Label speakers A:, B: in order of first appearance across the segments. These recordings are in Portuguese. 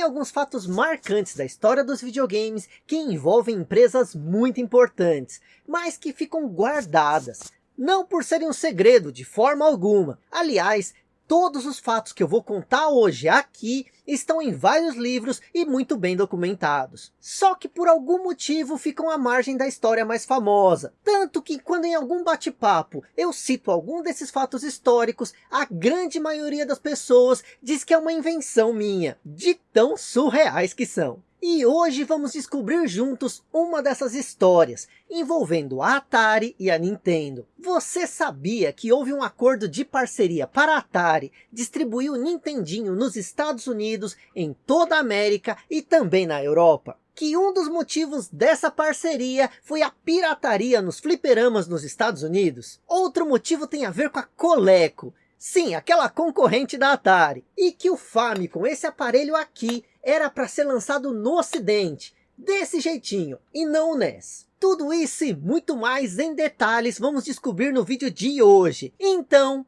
A: Tem alguns fatos marcantes da história dos videogames que envolvem empresas muito importantes, mas que ficam guardadas. Não por serem um segredo de forma alguma. Aliás, Todos os fatos que eu vou contar hoje aqui estão em vários livros e muito bem documentados. Só que por algum motivo ficam à margem da história mais famosa. Tanto que quando em algum bate-papo eu cito algum desses fatos históricos, a grande maioria das pessoas diz que é uma invenção minha, de tão surreais que são. E hoje vamos descobrir juntos uma dessas histórias, envolvendo a Atari e a Nintendo. Você sabia que houve um acordo de parceria para a Atari distribuir o Nintendinho nos Estados Unidos, em toda a América e também na Europa? Que um dos motivos dessa parceria foi a pirataria nos fliperamas nos Estados Unidos? Outro motivo tem a ver com a Coleco, Sim, aquela concorrente da Atari. E que o Famicom, esse aparelho aqui, era para ser lançado no ocidente. Desse jeitinho, e não o NES. Tudo isso e muito mais em detalhes vamos descobrir no vídeo de hoje. Então...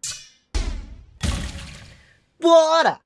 A: Bora!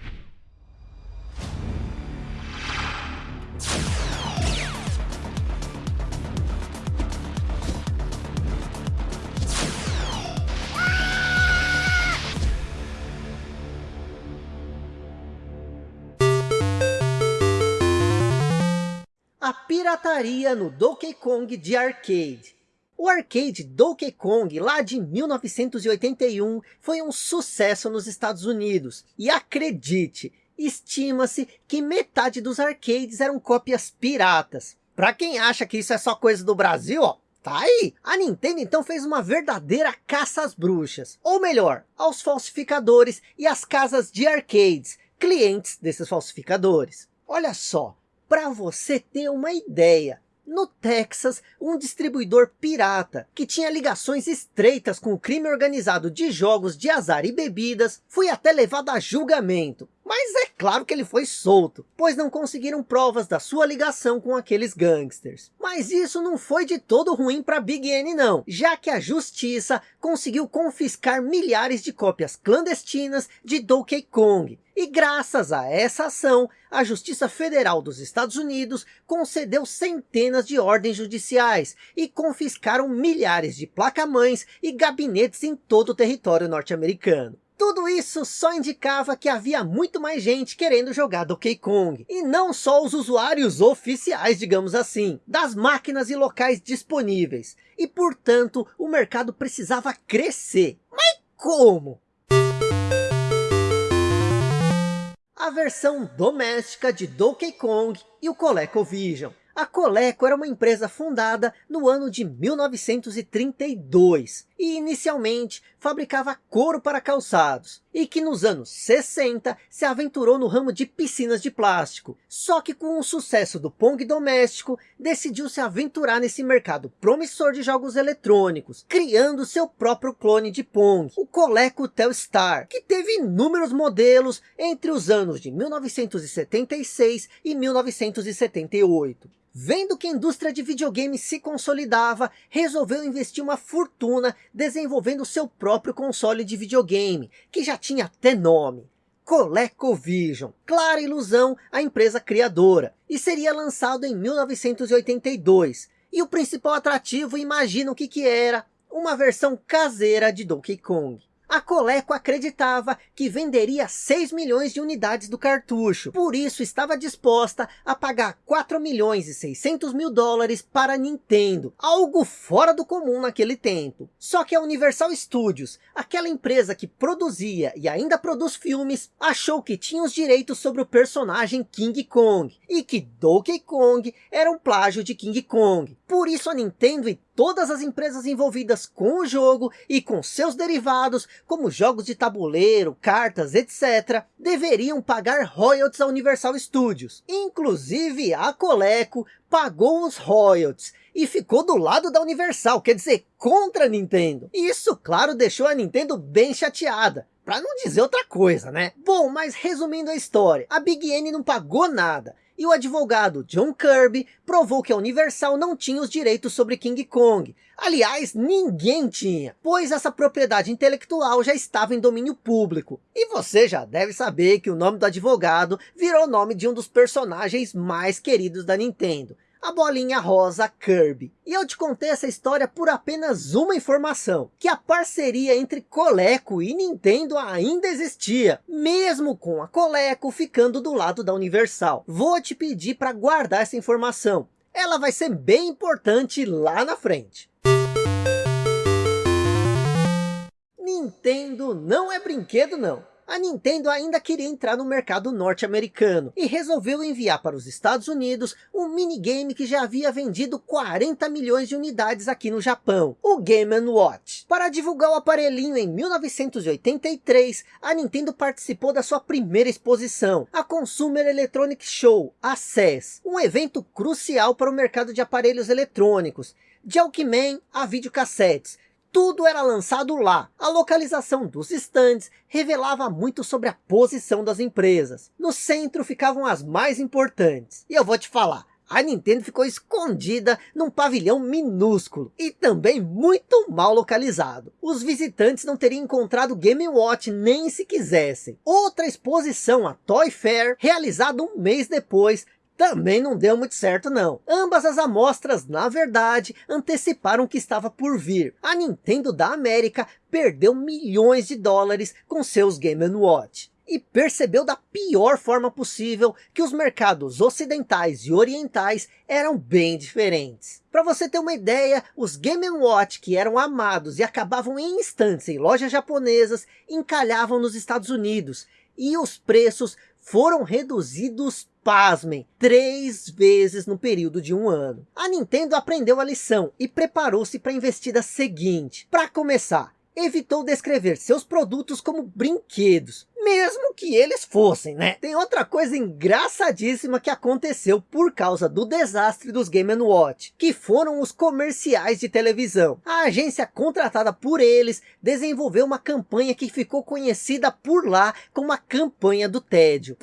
A: A pirataria no Donkey Kong de arcade. O arcade Donkey Kong, lá de 1981, foi um sucesso nos Estados Unidos. E acredite, estima-se que metade dos arcades eram cópias piratas. Para quem acha que isso é só coisa do Brasil, ó, tá aí. A Nintendo então fez uma verdadeira caça às bruxas. Ou melhor, aos falsificadores e às casas de arcades, clientes desses falsificadores. Olha só, para você ter uma ideia, no Texas, um distribuidor pirata, que tinha ligações estreitas com o crime organizado de jogos de azar e bebidas, foi até levado a julgamento. Mas é claro que ele foi solto, pois não conseguiram provas da sua ligação com aqueles gangsters. Mas isso não foi de todo ruim para Big N não, já que a justiça conseguiu confiscar milhares de cópias clandestinas de Donkey Kong, e graças a essa ação, a Justiça Federal dos Estados Unidos concedeu centenas de ordens judiciais e confiscaram milhares de placamães e gabinetes em todo o território norte-americano. Tudo isso só indicava que havia muito mais gente querendo jogar Donkey Kong. E não só os usuários oficiais, digamos assim, das máquinas e locais disponíveis. E portanto, o mercado precisava crescer. Mas como? a versão doméstica de Donkey Kong e o ColecoVision. A Coleco era uma empresa fundada no ano de 1932 e inicialmente fabricava couro para calçados e que nos anos 60 se aventurou no ramo de piscinas de plástico. Só que com o sucesso do Pong doméstico, decidiu se aventurar nesse mercado promissor de jogos eletrônicos, criando seu próprio clone de Pong, o Coleco Telstar, que teve inúmeros modelos entre os anos de 1976 e 1978. Vendo que a indústria de videogames se consolidava, resolveu investir uma fortuna desenvolvendo seu próprio console de videogame, que já tinha até nome. ColecoVision, clara ilusão a empresa criadora, e seria lançado em 1982. E o principal atrativo, imagina o que que era, uma versão caseira de Donkey Kong. A Coleco acreditava que venderia 6 milhões de unidades do cartucho, por isso estava disposta a pagar 4 milhões e 600 mil dólares para a Nintendo, algo fora do comum naquele tempo. Só que a Universal Studios, aquela empresa que produzia e ainda produz filmes, achou que tinha os direitos sobre o personagem King Kong, e que Donkey Kong era um plágio de King Kong. Por isso a Nintendo e todas as empresas envolvidas com o jogo e com seus derivados, como jogos de tabuleiro, cartas, etc., deveriam pagar royalties à Universal Studios. Inclusive a Coleco pagou os royalties e ficou do lado da Universal, quer dizer, contra a Nintendo. Isso, claro, deixou a Nintendo bem chateada. Pra não dizer outra coisa, né? Bom, mas resumindo a história, a Big N não pagou nada E o advogado John Kirby provou que a Universal não tinha os direitos sobre King Kong. Aliás, ninguém tinha, pois essa propriedade intelectual já estava em domínio público. E você já deve saber que o nome do advogado virou o nome de um dos personagens mais queridos da Nintendo a bolinha rosa Kirby. E eu te contei essa história por apenas uma informação, que a parceria entre Coleco e Nintendo ainda existia, mesmo com a Coleco ficando do lado da Universal. Vou te pedir para guardar essa informação, ela vai ser bem importante lá na frente. Nintendo não é brinquedo não a Nintendo ainda queria entrar no mercado norte-americano e resolveu enviar para os Estados Unidos um minigame que já havia vendido 40 milhões de unidades aqui no Japão, o Game Watch. Para divulgar o aparelhinho em 1983, a Nintendo participou da sua primeira exposição, a Consumer Electronic Show, a CES, um evento crucial para o mercado de aparelhos eletrônicos, de Walkman a videocassetes, tudo era lançado lá. A localização dos estandes revelava muito sobre a posição das empresas. No centro ficavam as mais importantes. E eu vou te falar, a Nintendo ficou escondida num pavilhão minúsculo e também muito mal localizado. Os visitantes não teriam encontrado Game Watch nem se quisessem. Outra exposição, a Toy Fair, realizada um mês depois, também não deu muito certo não. Ambas as amostras, na verdade, anteciparam o que estava por vir. A Nintendo da América perdeu milhões de dólares com seus Game Watch. E percebeu da pior forma possível que os mercados ocidentais e orientais eram bem diferentes. Para você ter uma ideia, os Game Watch que eram amados e acabavam em instantes em lojas japonesas, encalhavam nos Estados Unidos. E os preços foram reduzidos pasmem, três vezes no período de um ano. A Nintendo aprendeu a lição e preparou-se para a investida seguinte. Para começar, evitou descrever seus produtos como brinquedos, mesmo que eles fossem, né? Tem outra coisa engraçadíssima que aconteceu por causa do desastre dos Game Watch, que foram os comerciais de televisão. A agência contratada por eles desenvolveu uma campanha que ficou conhecida por lá como a campanha do tédio.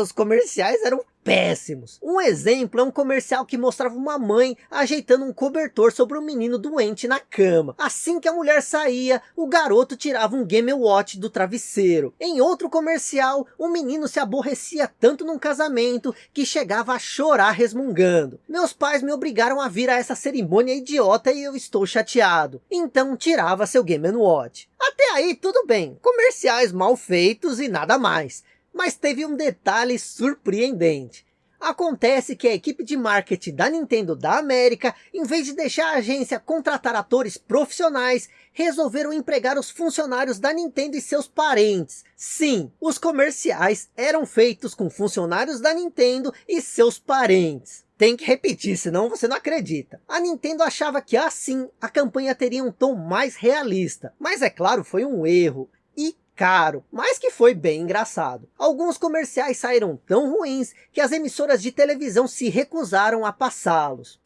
A: Os comerciais eram péssimos. Um exemplo é um comercial que mostrava uma mãe ajeitando um cobertor sobre um menino doente na cama. Assim que a mulher saía, o garoto tirava um Game Watch do travesseiro. Em outro comercial, o menino se aborrecia tanto num casamento que chegava a chorar resmungando. Meus pais me obrigaram a vir a essa cerimônia idiota e eu estou chateado. Então tirava seu Game Watch. Até aí tudo bem, comerciais mal feitos e nada mais. Mas teve um detalhe surpreendente. Acontece que a equipe de marketing da Nintendo da América, em vez de deixar a agência contratar atores profissionais, resolveram empregar os funcionários da Nintendo e seus parentes. Sim, os comerciais eram feitos com funcionários da Nintendo e seus parentes. Tem que repetir, senão você não acredita. A Nintendo achava que assim a campanha teria um tom mais realista. Mas é claro, foi um erro. E caro, mas que foi bem engraçado. Alguns comerciais saíram tão ruins que as emissoras de televisão se recusaram a passá-los.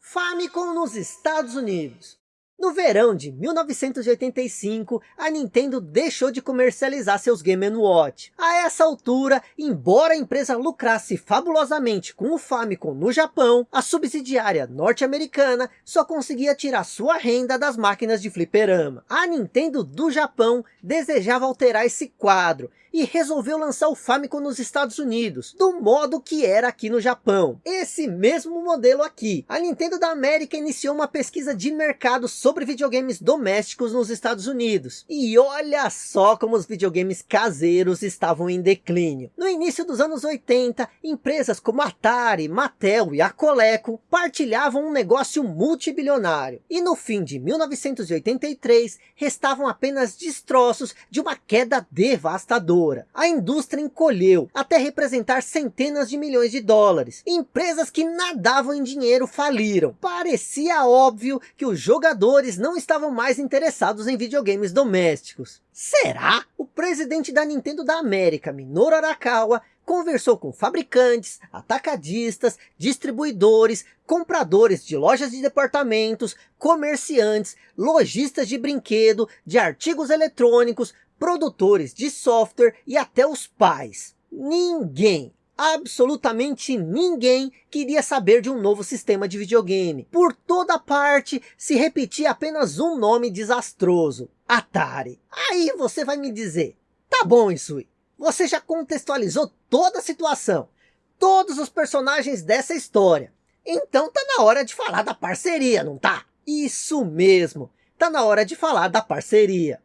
A: Famicom nos Estados Unidos. No verão de 1985, a Nintendo deixou de comercializar seus Game Watch. A essa altura, embora a empresa lucrasse fabulosamente com o Famicom no Japão, a subsidiária norte-americana só conseguia tirar sua renda das máquinas de fliperama. A Nintendo do Japão desejava alterar esse quadro e resolveu lançar o Famicom nos Estados Unidos, do modo que era aqui no Japão. Esse mesmo modelo aqui. A Nintendo da América iniciou uma pesquisa de mercado sobre videogames domésticos nos Estados Unidos. E olha só como os videogames caseiros estavam em declínio. No início dos anos 80, empresas como Atari, Mattel e a Coleco partilhavam um negócio multibilionário. E no fim de 1983, restavam apenas destroços de uma queda devastadora a indústria encolheu até representar centenas de milhões de dólares. Empresas que nadavam em dinheiro faliram. Parecia óbvio que os jogadores não estavam mais interessados em videogames domésticos. Será? O presidente da Nintendo da América, Minoru Arakawa, conversou com fabricantes, atacadistas, distribuidores, compradores de lojas de departamentos, comerciantes, lojistas de brinquedo, de artigos eletrônicos, produtores de software e até os pais. Ninguém, absolutamente ninguém queria saber de um novo sistema de videogame. Por toda parte se repetia apenas um nome desastroso, Atari. Aí você vai me dizer, tá bom Isui, você já contextualizou toda a situação, todos os personagens dessa história. Então tá na hora de falar da parceria, não tá? Isso mesmo, tá na hora de falar da parceria.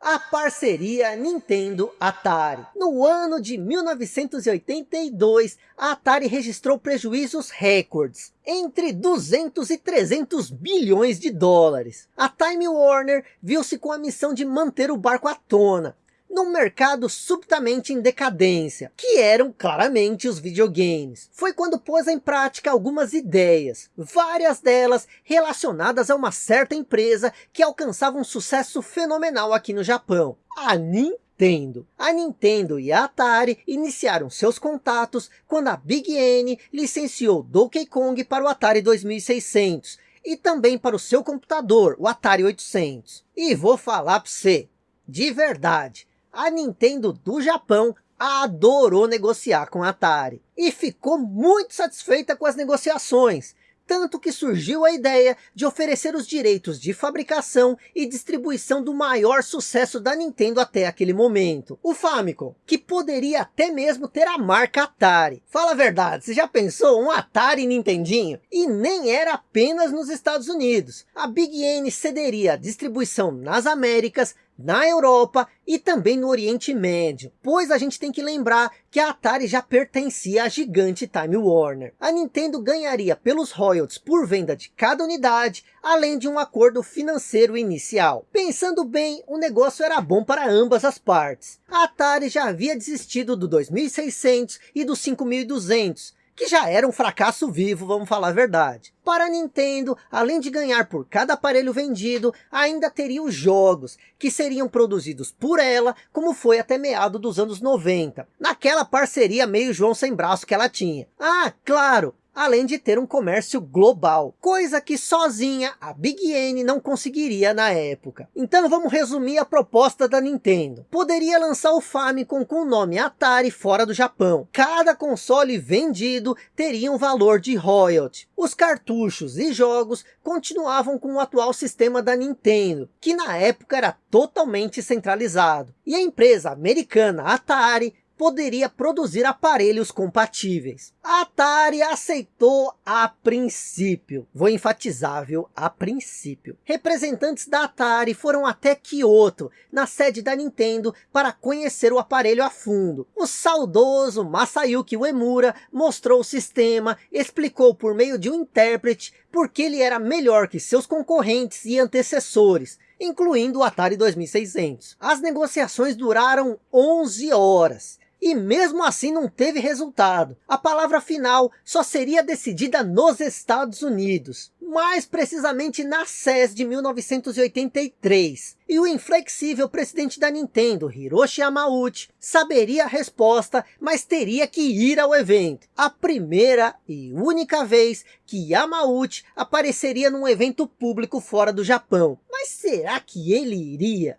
A: A parceria Nintendo-Atari. No ano de 1982, a Atari registrou prejuízos recordes, entre 200 e 300 bilhões de dólares. A Time Warner viu-se com a missão de manter o barco à tona, num mercado subitamente em decadência, que eram claramente os videogames. Foi quando pôs em prática algumas ideias, várias delas relacionadas a uma certa empresa que alcançava um sucesso fenomenal aqui no Japão, a Nintendo. A Nintendo e a Atari iniciaram seus contatos quando a Big N licenciou Donkey Kong para o Atari 2600 e também para o seu computador, o Atari 800. E vou falar para você, de verdade, a Nintendo do Japão adorou negociar com a Atari e ficou muito satisfeita com as negociações, tanto que surgiu a ideia de oferecer os direitos de fabricação e distribuição do maior sucesso da Nintendo até aquele momento, o Famicom, que poderia até mesmo ter a marca Atari. Fala a verdade, você já pensou um Atari Nintendinho? E nem era apenas nos Estados Unidos. A Big N cederia a distribuição nas Américas, na Europa e também no Oriente Médio, pois a gente tem que lembrar que a Atari já pertencia à gigante Time Warner. A Nintendo ganharia pelos royalties por venda de cada unidade, além de um acordo financeiro inicial. Pensando bem, o negócio era bom para ambas as partes. A Atari já havia desistido do 2600 e do 5200, que já era um fracasso vivo, vamos falar a verdade. Para a Nintendo, além de ganhar por cada aparelho vendido, ainda teria os jogos, que seriam produzidos por ela, como foi até meado dos anos 90, naquela parceria meio João sem braço que ela tinha. Ah, claro, além de ter um comércio global, coisa que sozinha a Big N não conseguiria na época. Então vamos resumir a proposta da Nintendo. Poderia lançar o Famicom com o nome Atari fora do Japão. Cada console vendido teria um valor de royalty. Os cartuchos e jogos continuavam com o atual sistema da Nintendo, que na época era totalmente centralizado. E a empresa americana Atari poderia produzir aparelhos compatíveis. A Atari aceitou a princípio. Vou enfatizar, viu? A princípio. Representantes da Atari foram até Kyoto, na sede da Nintendo, para conhecer o aparelho a fundo. O saudoso Masayuki Uemura mostrou o sistema, explicou por meio de um intérprete porque ele era melhor que seus concorrentes e antecessores, incluindo o Atari 2600. As negociações duraram 11 horas e mesmo assim não teve resultado. A palavra final só seria decidida nos Estados Unidos, mais precisamente na CES de 1983. E o inflexível presidente da Nintendo, Hiroshi Yamauchi, saberia a resposta, mas teria que ir ao evento. A primeira e única vez que Yamauchi apareceria num evento público fora do Japão. Mas será que ele iria?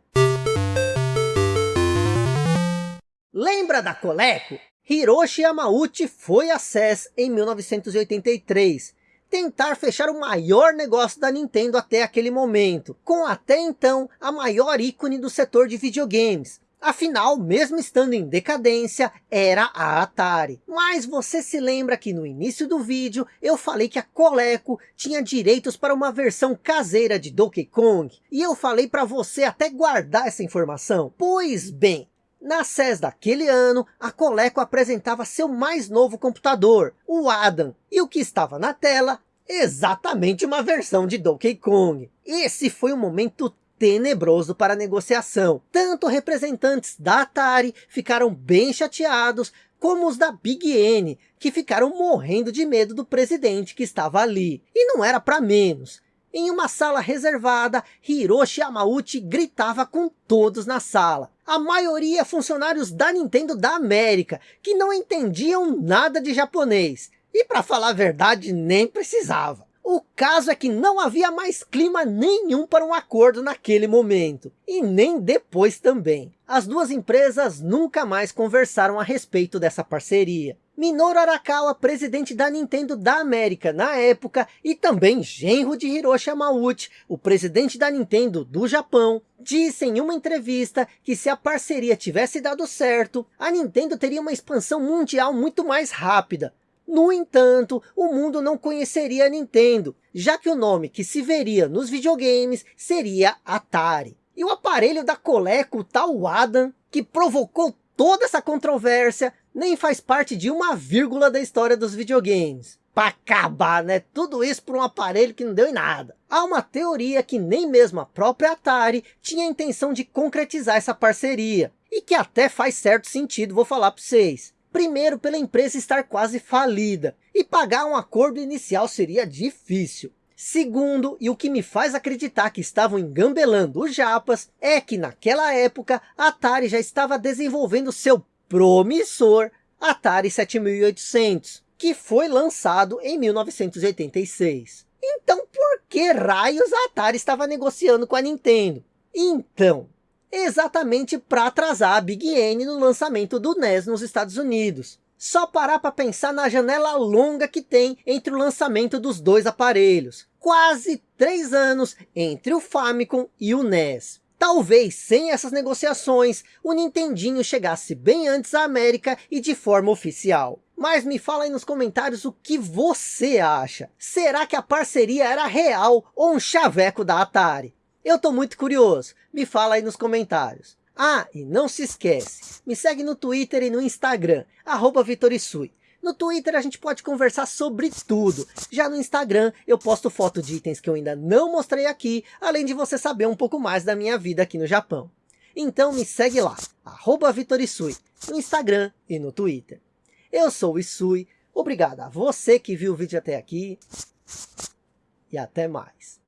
A: Lembra da Coleco? Hiroshi Yamauchi foi a CES em 1983, tentar fechar o maior negócio da Nintendo até aquele momento, com até então a maior ícone do setor de videogames. Afinal, mesmo estando em decadência, era a Atari. Mas você se lembra que no início do vídeo eu falei que a Coleco tinha direitos para uma versão caseira de Donkey Kong? E eu falei para você até guardar essa informação? Pois bem, na CES daquele ano, a Coleco apresentava seu mais novo computador, o Adam, e o que estava na tela, exatamente uma versão de Donkey Kong. Esse foi um momento tenebroso para a negociação. Tanto representantes da Atari ficaram bem chateados, como os da Big N, que ficaram morrendo de medo do presidente que estava ali. E não era para menos. Em uma sala reservada, Hiroshi Yamauchi gritava com todos na sala. A maioria funcionários da Nintendo da América, que não entendiam nada de japonês. E para falar a verdade, nem precisava. O caso é que não havia mais clima nenhum para um acordo naquele momento, e nem depois também. As duas empresas nunca mais conversaram a respeito dessa parceria. Minoru Arakawa, presidente da Nintendo da América na época, e também genro de Hiroshi Yamauchi, o presidente da Nintendo do Japão, disse em uma entrevista que se a parceria tivesse dado certo, a Nintendo teria uma expansão mundial muito mais rápida. No entanto, o mundo não conheceria a Nintendo, já que o nome que se veria nos videogames seria Atari. E o aparelho da Coleco, o tal Adam, que provocou toda essa controvérsia, nem faz parte de uma vírgula da história dos videogames. Para acabar, né? Tudo isso por um aparelho que não deu em nada. Há uma teoria que nem mesmo a própria Atari tinha a intenção de concretizar essa parceria. E que até faz certo sentido, vou falar para vocês. Primeiro, pela empresa estar quase falida. E pagar um acordo inicial seria difícil. Segundo, e o que me faz acreditar que estavam engambelando os japas, é que naquela época a Atari já estava desenvolvendo seu promissor Atari 7800, que foi lançado em 1986. Então por que raios a Atari estava negociando com a Nintendo? Então, exatamente para atrasar a Big N no lançamento do NES nos Estados Unidos. Só parar para pensar na janela longa que tem entre o lançamento dos dois aparelhos. Quase três anos entre o Famicom e o NES. Talvez sem essas negociações, o Nintendinho chegasse bem antes à América e de forma oficial. Mas me fala aí nos comentários o que você acha. Será que a parceria era real ou um chaveco da Atari? Eu tô muito curioso. Me fala aí nos comentários. Ah, e não se esquece, me segue no Twitter e no Instagram, arroba Vitorisui. No Twitter a gente pode conversar sobre tudo. Já no Instagram eu posto foto de itens que eu ainda não mostrei aqui, além de você saber um pouco mais da minha vida aqui no Japão. Então me segue lá, arroba Vitorisui, no Instagram e no Twitter. Eu sou o Isui, obrigado a você que viu o vídeo até aqui, e até mais.